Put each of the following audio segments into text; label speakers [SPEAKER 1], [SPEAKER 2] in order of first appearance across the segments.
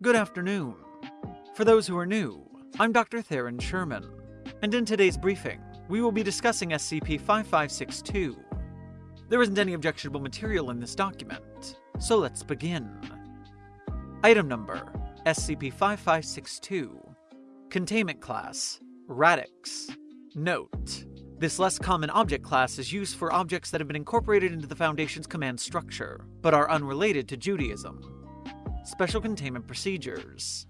[SPEAKER 1] Good afternoon. For those who are new, I'm Dr. Theron Sherman, and in today's briefing, we will be discussing SCP 5562. There isn't any objectionable material in this document, so let's begin. Item number SCP 5562 Containment Class Radix. Note this less common object class is used for objects that have been incorporated into the Foundation's command structure, but are unrelated to Judaism. Special Containment Procedures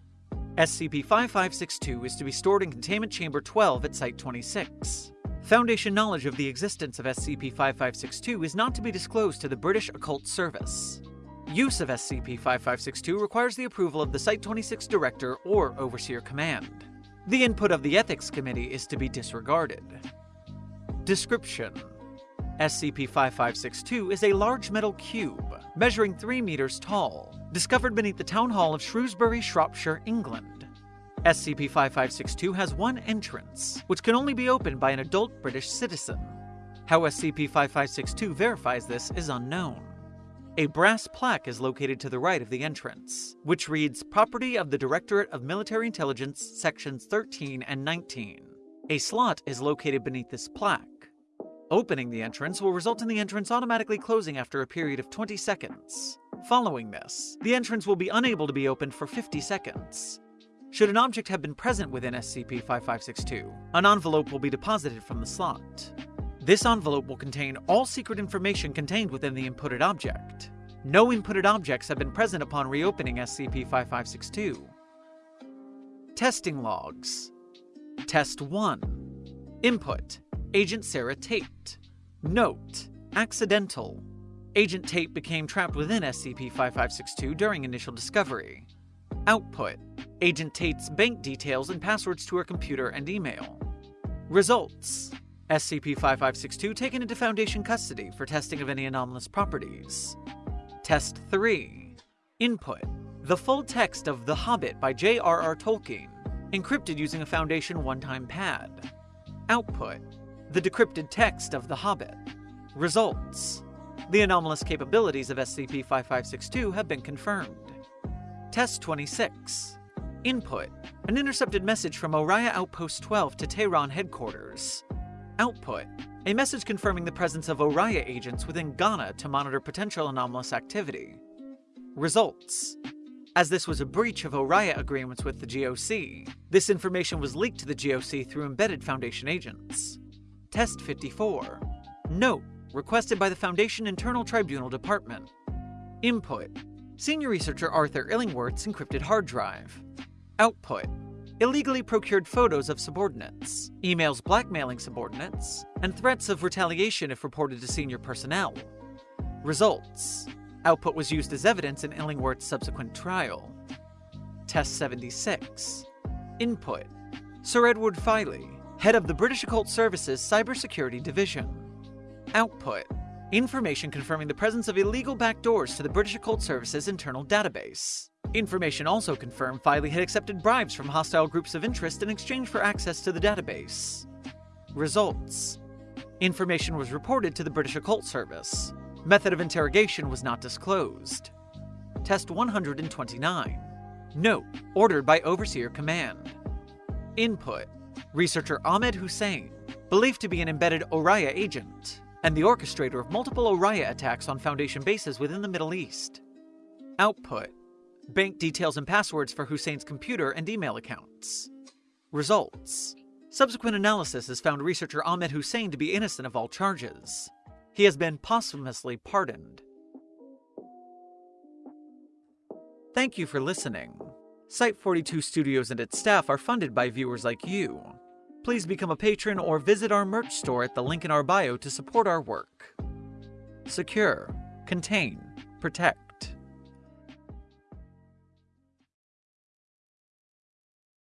[SPEAKER 1] SCP-5562 is to be stored in Containment Chamber 12 at Site-26. Foundation knowledge of the existence of SCP-5562 is not to be disclosed to the British Occult Service. Use of SCP-5562 requires the approval of the Site-26 Director or Overseer Command. The input of the Ethics Committee is to be disregarded. Description SCP-5562 is a large metal cube, measuring 3 meters tall, discovered beneath the Town Hall of Shrewsbury, Shropshire, England. SCP-5562 has one entrance, which can only be opened by an adult British citizen. How SCP-5562 verifies this is unknown. A brass plaque is located to the right of the entrance, which reads Property of the Directorate of Military Intelligence, Sections 13 and 19. A slot is located beneath this plaque. Opening the entrance will result in the entrance automatically closing after a period of 20 seconds. Following this, the entrance will be unable to be opened for 50 seconds. Should an object have been present within SCP-5562, an envelope will be deposited from the slot. This envelope will contain all secret information contained within the inputted object. No inputted objects have been present upon reopening SCP-5562. Testing Logs Test 1 Input Agent Sarah Tate. Note Accidental. Agent Tate became trapped within SCP-5562 during initial discovery. Output Agent Tate's bank details and passwords to her computer and email. Results SCP-5562 taken into Foundation custody for testing of any anomalous properties. Test 3 Input The full text of The Hobbit by J.R.R. Tolkien, encrypted using a Foundation one-time pad. Output The decrypted text of The Hobbit. Results The anomalous capabilities of SCP-5562 have been confirmed. Test 26 Input An intercepted message from ORIA Outpost 12 to Tehran headquarters. Output A message confirming the presence of ORIA agents within Ghana to monitor potential anomalous activity. Results As this was a breach of ORIA agreements with the GOC, this information was leaked to the GOC through embedded Foundation agents. Test 54 Note Requested by the Foundation Internal Tribunal Department. Input Senior Researcher Arthur Illingworth's encrypted hard drive. Output illegally procured photos of subordinates, emails blackmailing subordinates, and threats of retaliation if reported to senior personnel. Results Output was used as evidence in Illingworth's subsequent trial. Test 76 Input Sir Edward Filey, head of the British Occult Service's Cybersecurity Division. Output Information confirming the presence of illegal backdoors to the British Occult Service's internal database. Information also confirmed Filey had accepted bribes from hostile groups of interest in exchange for access to the database. Results Information was reported to the British Occult Service. Method of interrogation was not disclosed. Test 129. Note, ordered by Overseer Command. Input Researcher Ahmed Hussein, believed to be an embedded ORIA agent, and the orchestrator of multiple ORIA attacks on Foundation bases within the Middle East. Output Bank details and passwords for Hussein's computer and email accounts. Results Subsequent analysis has found researcher Ahmed Hussein to be innocent of all charges. He has been posthumously pardoned. Thank you for listening. Site 42 Studios and its staff are funded by viewers like you. Please become a patron or visit our merch store at the link in our bio to support our work. Secure, contain, protect.